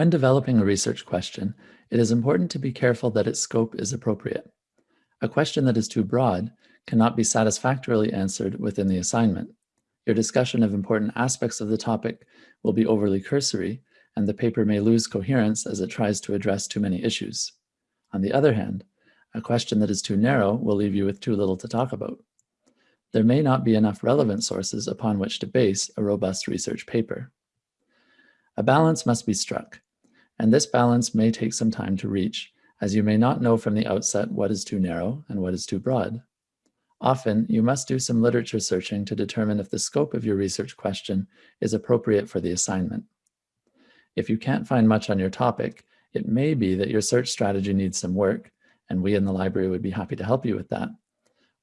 When developing a research question, it is important to be careful that its scope is appropriate. A question that is too broad cannot be satisfactorily answered within the assignment. Your discussion of important aspects of the topic will be overly cursory, and the paper may lose coherence as it tries to address too many issues. On the other hand, a question that is too narrow will leave you with too little to talk about. There may not be enough relevant sources upon which to base a robust research paper. A balance must be struck, and this balance may take some time to reach, as you may not know from the outset what is too narrow and what is too broad. Often, you must do some literature searching to determine if the scope of your research question is appropriate for the assignment. If you can't find much on your topic, it may be that your search strategy needs some work, and we in the library would be happy to help you with that.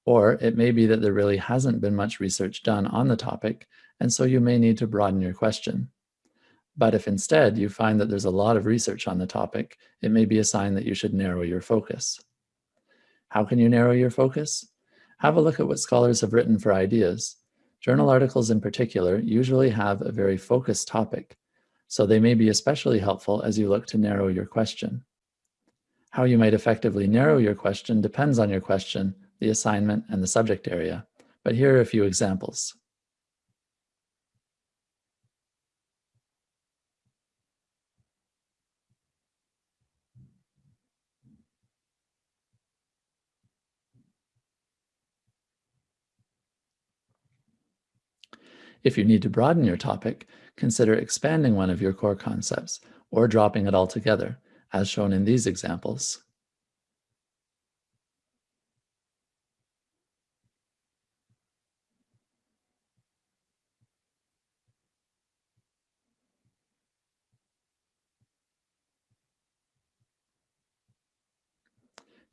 Or it may be that there really hasn't been much research done on the topic, and so you may need to broaden your question. But if instead you find that there's a lot of research on the topic, it may be a sign that you should narrow your focus. How can you narrow your focus? Have a look at what scholars have written for ideas. Journal articles in particular usually have a very focused topic, so they may be especially helpful as you look to narrow your question. How you might effectively narrow your question depends on your question, the assignment, and the subject area, but here are a few examples. If you need to broaden your topic, consider expanding one of your core concepts or dropping it altogether, as shown in these examples.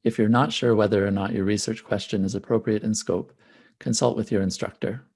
If you're not sure whether or not your research question is appropriate in scope, consult with your instructor.